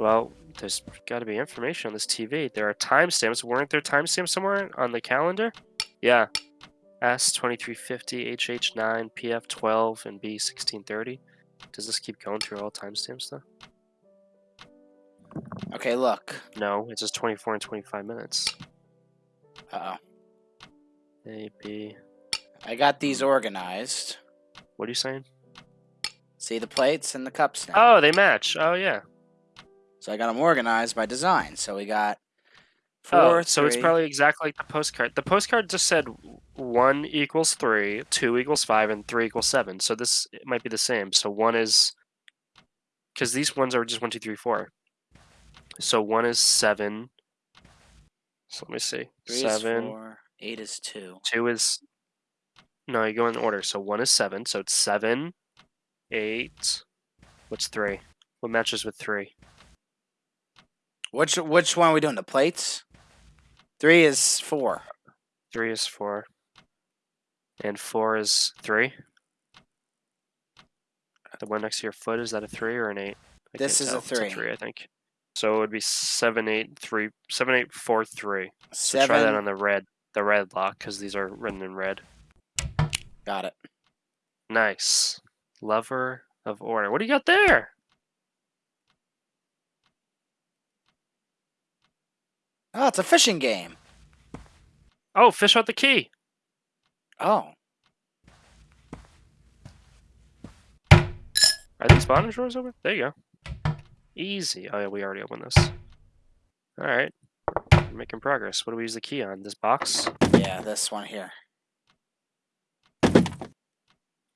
Well, there's got to be information on this TV. There are timestamps. Weren't there timestamps somewhere on the calendar? Yeah. S2350, HH9, PF12, and B1630. Does this keep going through all timestamps though? Okay, look. No, it's just 24 and 25 minutes. Uh oh. A, B. I got these organized. What are you saying? See the plates and the cups now. Oh, they match. Oh, yeah. So I got them organized by design. So we got oh, four. Oh, so it's probably exactly like the postcard. The postcard just said one equals three, two equals five, and three equals seven. So this it might be the same. So one is because these ones are just one, two, three, four. So one is seven. So let me see. three is seven. four, eight is two. Two is no, you go in order. So one is seven. So it's seven, eight. What's three? What matches with three? Which which one are we doing? The plates. Three is four. Three is four. And four is three. The one next to your foot is that a three or an eight? I This is a tell. It's three. three, I think. So it would be seven, eight, three, seven, eight, four, three. So Seven. try that on the red, the red lock, because these are written in red. Got it. Nice. Lover of order. What do you got there? Oh, it's a fishing game. Oh, fish out the key. Oh, Are these bottom drawers open? There you go. Easy. Oh yeah, we already opened this. All right. We're making progress. What do we use the key on? This box? yeah, this one here.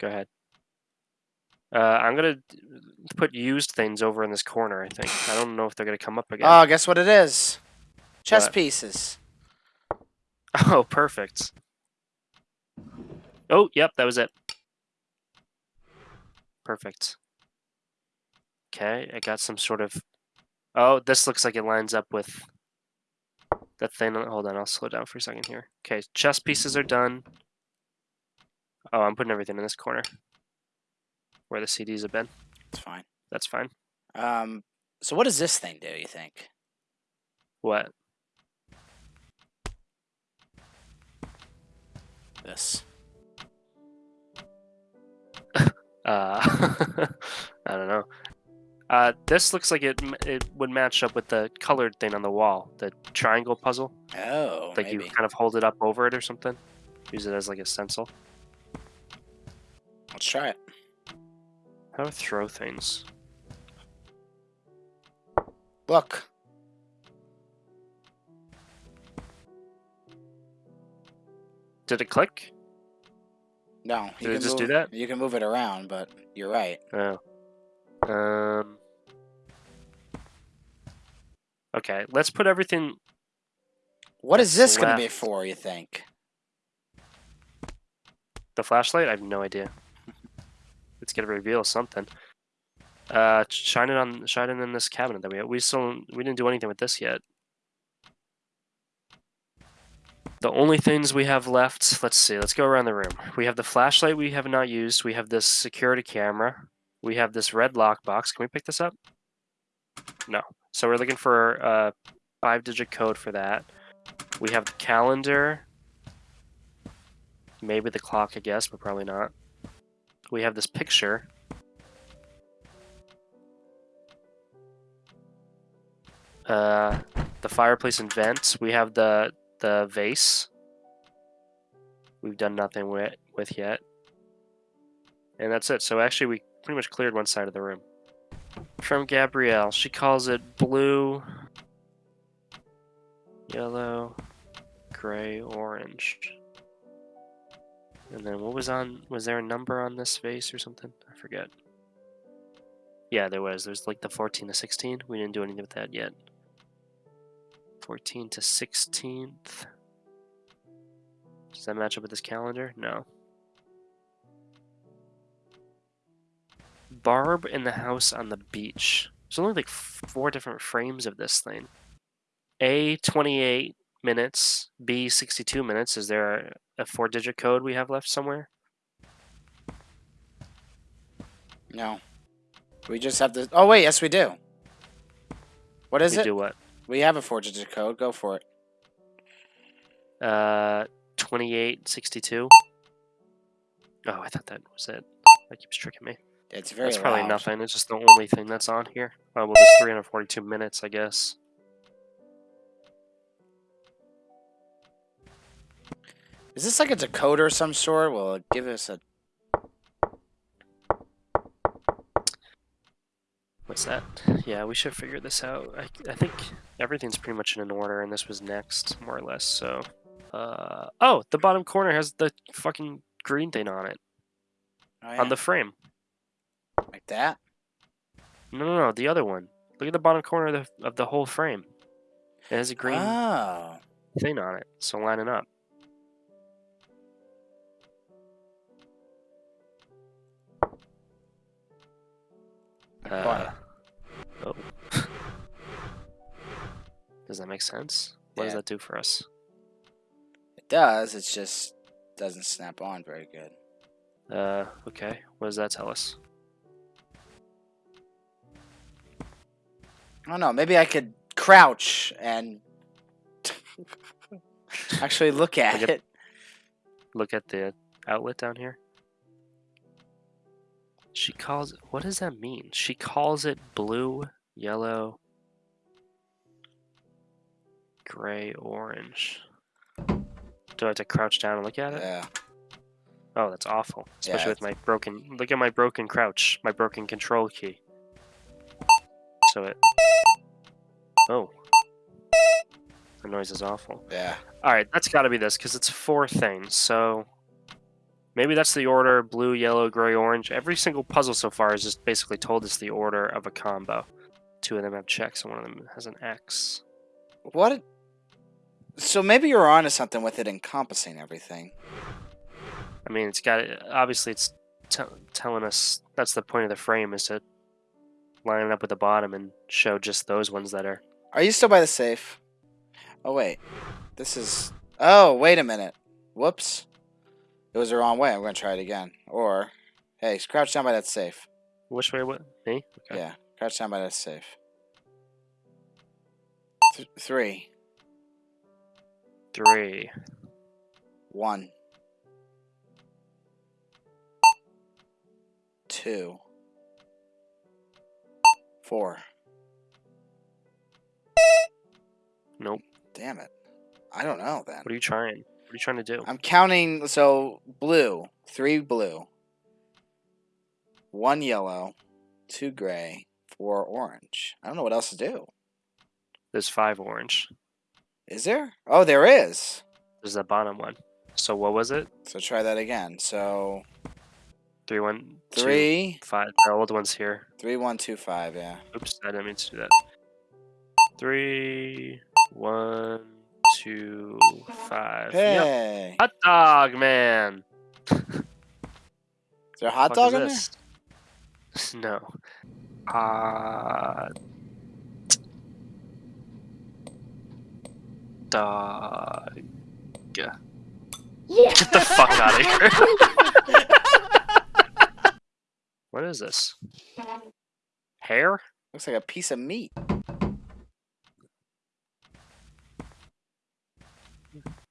Go ahead. Uh, I'm gonna put used things over in this corner. I think. I don't know if they're gonna come up again. Oh, guess what it is? Chess What? pieces. oh, perfect. Oh, yep, that was it. Perfect. Okay, I got some sort of. Oh, this looks like it lines up with that thing. Hold on, I'll slow down for a second here. Okay, chess pieces are done. Oh, I'm putting everything in this corner where the CDs have been. That's fine. That's fine. Um, so what does this thing do? You think? What? This. Uh, I don't know. Uh, this looks like it it would match up with the colored thing on the wall, the triangle puzzle. Oh, Like maybe. you kind of hold it up over it or something. Use it as like a stencil. Let's try it. How to throw things? Look. Did it click? No. Did it can just do that? You can move it around, but you're right. Oh. Um. Okay, let's put everything. What is this going to be for? You think? The flashlight? I have no idea. It's gonna reveal something. Uh, shine it on, shine it in this cabinet that we have. we still we didn't do anything with this yet. The only things we have left, let's see, let's go around the room. We have the flashlight we have not used. We have this security camera. We have this red lockbox. Can we pick this up? No. So we're looking for a five-digit code for that. We have the calendar. Maybe the clock, I guess, but probably not. We have this picture. Uh, the fireplace and vent. We have the the vase. We've done nothing with with yet, and that's it. So actually, we pretty much cleared one side of the room. From Gabrielle, she calls it blue, yellow, gray, orange. And then what was on? Was there a number on this vase or something? I forget. Yeah, there was. There's like the 14 to 16. We didn't do anything with that yet. 14 to 16th. Does that match up with this calendar? No. Barb in the house on the beach. There's only like four different frames of this thing. A 28 minutes, B 62 minutes. Is there a, a four digit code we have left somewhere? No. We just have to. Oh wait, yes we do. What is we it? do what? We have a four-digit code. Go for it. Uh, 2862. Oh, I thought that was it. That keeps tricking me. It's very That's probably loud. nothing. It's just the only thing that's on here. Oh, well, there's 342 minutes, I guess. Is this like a decoder of some sort? Will it give us a? What's that? Yeah, we should figure this out. I, I think everything's pretty much in an order, and this was next, more or less. So, uh, oh, the bottom corner has the fucking green thing on it Oh, yeah. on the frame. like that. No, no, no, the other one. Look at the bottom corner of the of the whole frame. It has a green Oh. thing on it, so line it up. Uh, Does that make sense? What does that do for us? It does. It just doesn't snap on very good. Uh, okay. What does that tell us? I don't know. Maybe I could crouch and actually look at Look at- it. Look at the outlet down here. She calls it. What does that mean? She calls it blue, yellow, gray, orange. Do I have to crouch down and look at it? Yeah. Oh, that's awful. Especially Yeah, with my broken. Look at my broken crouch, my broken control key. So it. Oh. The noise is awful. Yeah. Alright, that's gotta be this, because it's four things, so. Maybe that's the order blue, yellow, gray, orange. Every single puzzle so far has just basically told us the order of a combo. Two of them have checks, and one of them has an X. What? So maybe you're onto something with it encompassing everything. I mean, it's got obviously it's t- telling us that's the point of the frame is to line it up with the bottom and show just those ones that are. Are you still by the safe? Oh wait, this is. Oh wait a minute. Whoops. It was the wrong way. I'm gonna try it again. Or, hey, crouch down by that safe. Which way? What me? Okay. Yeah, crouch down by that safe. Th- three, Three. one, two, four. Nope. Damn it. I don't know then. What are you trying? What are you trying to do? I'm counting. So blue, three blue, one yellow, two gray, four orange. I don't know what else to do. There's five orange. Is there? Oh, there is. There's the bottom one. So what was it? So try that again. So Three, one, two, three, five. The old one's here. three, one, two, five. Yeah. Oops, I didn't mean to do that. Three, one, two, five. Yep. Hey, Hot dog man. is there a hot dog in there? this? No. Hot Uh, dog. Get the fuck out of here. what is this? Hair? Looks like a piece of meat.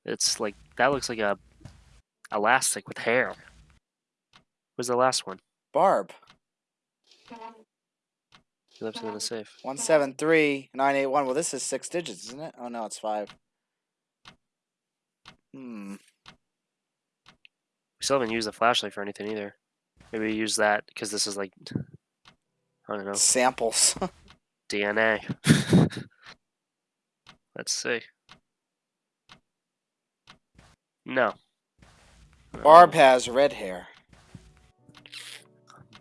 It's like that looks like a elastic with hair. Where's the last one? Barb. He left it in the safe. One seven three nine eight one. Well, this is six digits, isn't it? Oh no, it's five. Hmm. We still haven't used the flashlight for anything either. Maybe we use that because this is like I don't know Samples. DNA. Let's see. No. Barb has red hair.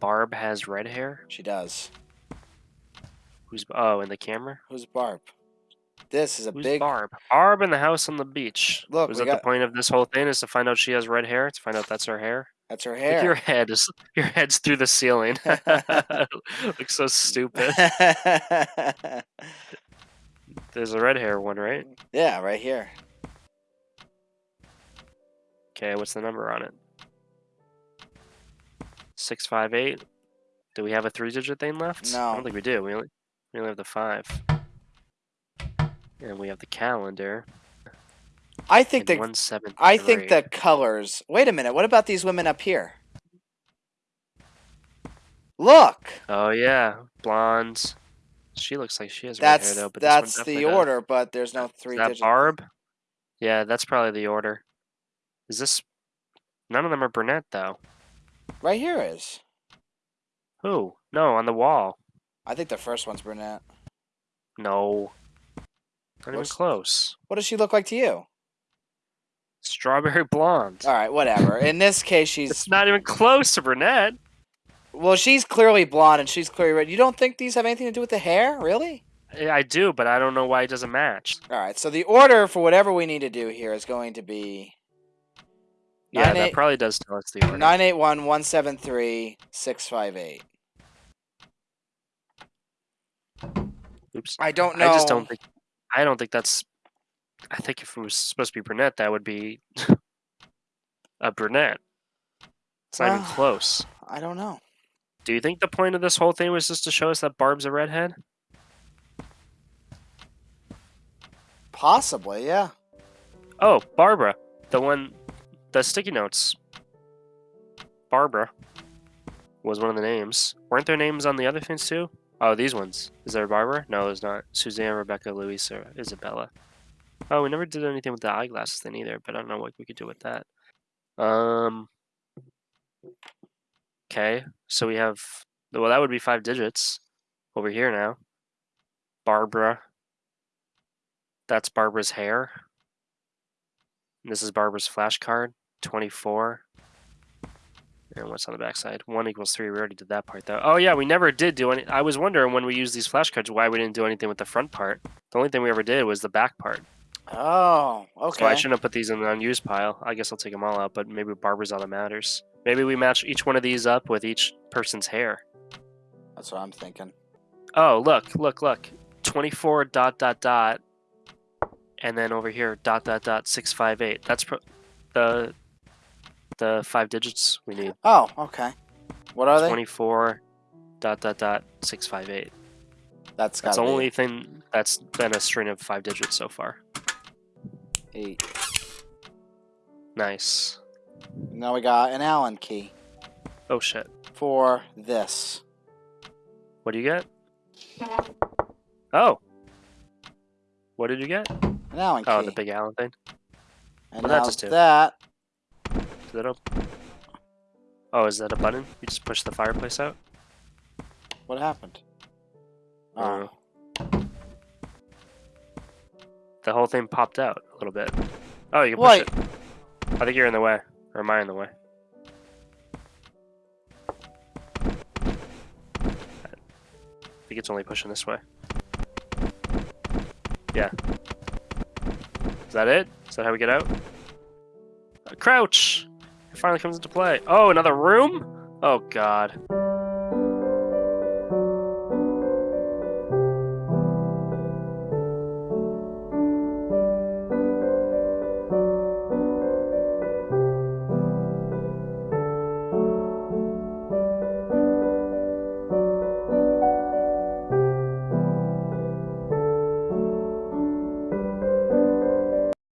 Barb has red hair. She does. Who's oh in the camera? Who's Barb? This is a Who's big. Barb? Barb in the house on the beach. Look, was that got- the point of this whole thing? Is to find out she has red hair? To find out that's her hair? That's her Look, your head is your head's through the ceiling. Looks so stupid. There's a red hair one, right? yeah, right here. Okay, what's the number on it? Six five eight. Do we have a three-digit thing left? No. I don't think we do. We only we only have the five. And we have the calendar. I think the one seven. I think the colors. Wait a minute. What about these women up here? Look. Oh yeah, blondes. She looks like she has red hair That's though, but that's the order, but there's no Is three that digit. Barb? Yeah, that's probably the order. Is this? None of them are brunette though. Right here is. Who? No, on the wall. I think the first one's brunette. No. Not even close. What does she look like to you? Strawberry blonde. All right, whatever. In this case, she's It's not even close to brunette. well, she's clearly blonde and she's clearly red. You don't think these have anything to do with the hair, really? Yeah, I do, but I don't know why it doesn't match. All right, so the order for whatever we need to do here is going to be Yeah, Nine that eight- probably does tell us the order. nine eight one one seven three six five eight. Oops. I don't know. I just don't think. I don't think that's. I think if it was supposed to be brunette, that would be a brunette. It's not even close. I don't know. Do you think the point of this whole thing was just to show us that Barb's a redhead? Possibly, yeah. Oh, Barbara, the one, the sticky notes. Barbara was one of the names. Weren't there names on the other things too? Oh, these ones. Is there Barbara? No, there's not. Suzanne, Rebecca, Louise, or Isabella. Oh, we never did anything with the eyeglasses thing either, but I don't know what we could do with that. Um. Okay, so we have. Well, that would be five digits over here now. Barbara. That's Barbara's hair. This is Barbara's flashcard. 24. And what's on the backside? 1 equals 3. We already did that part, though. Oh, yeah, we never did do any. I was wondering when we used these flashcards why we didn't do anything with the front part. The only thing we ever did was the back part. Oh, okay. So I shouldn't have put these in the unused pile. I guess I'll take them all out, but maybe Barbara's all that matters. Maybe we match each one of these up with each person's hair. That's what I'm thinking. Oh, look, look, look. 24 dot dot dot. And then over here, dot dot dot 658. That's pro- the the five digits we need. Oh, okay. What are they? 24 dot dot dot 658. That's got That's the only thing that's been a string of five digits so far. eight. Nice. Now we got an Allen key Oh shit. for this. What do you get? Oh. What did you get? An Allen oh, key. Oh, the big Allen thing. and what did that now just do? that Open? Oh, is that a button? You just push the fireplace out? what happened? Oh, Uh, The whole thing popped out a little bit. Oh, you can push Wait. it. I think you're in the way. Or am I in the way? I think it's only pushing this way. Yeah. Is that it? Is that how we get out? Uh, crouch! It finally comes into play. Oh, another room? Oh, God.